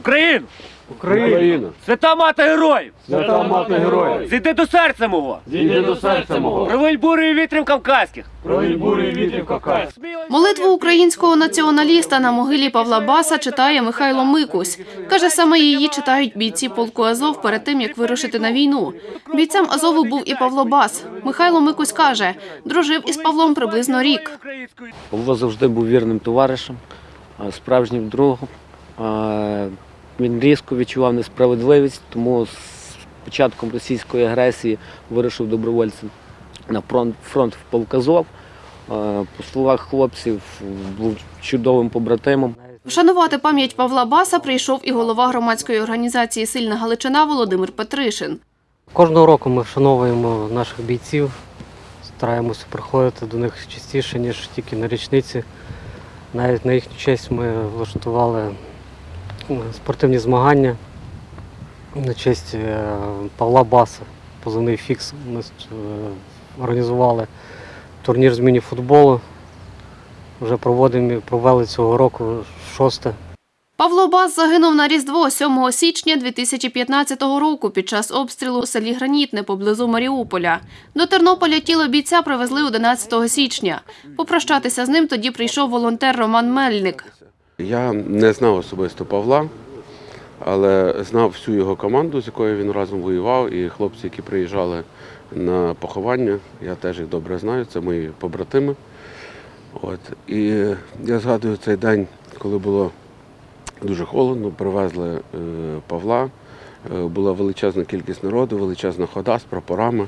Україну! Україна, Свята мати героїв! свята мати героїв, Зійди до серця мого! зійди до серця мого, Провинь бурю вітрів кавказьких! провінь бурі вітрів Кавказ. Молитву українського націоналіста на могилі Павла Баса читає Михайло Микусь. Каже, саме її читають бійці полку Азов перед тим, як вирушити на війну. Бійцем Азову був і Павло Бас. Михайло Микусь каже, дружив із Павлом приблизно рік. Павло завжди був вірним товаришем, справжнім другом. Він різко відчував несправедливість, тому з початком російської агресії вирушив добровольцем на фронт, фронт в Полказов. По словах хлопців, був чудовим побратимом. Вшанувати пам'ять Павла Баса прийшов і голова громадської організації Сильна Галичина Володимир Петришин. Кожного року ми вшановуємо наших бійців, стараємося приходити до них частіше, ніж тільки на річниці. Навіть на їхню честь ми влаштували е, спортивні змагання на честь е, Павла Баса, позивний фікс. Ми е, організували турнір з міні-футболу. Вже проводимо, провели цього року шосте. Павло Бас загинув на Різдво 7 січня 2015 року під час обстрілу у селі Гранітне поблизу Маріуполя. До Тернополя тіло бійця привезли 11 січня. Попрощатися з ним тоді прийшов волонтер Роман Мельник. Я не знав особисто Павла, але знав всю його команду, з якою він разом воював, і хлопці, які приїжджали на поховання, я теж їх добре знаю, це мої побратими. От. І я згадую цей день, коли було дуже холодно, привезли е, Павла. Е, Була величезна кількість народу, величезна хода з прапорами.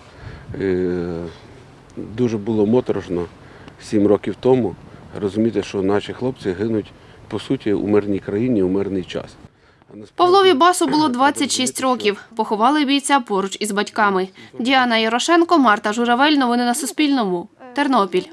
Дуже було моторошно сім років тому розуміти, що наші хлопці гинуть по суті у мирній країні у мирний час. Павлові Басу було 26 років. Поховали бійця поруч із батьками. Діана Ярошенко, Марта Журавель. Новини на Суспільному. Тернопіль.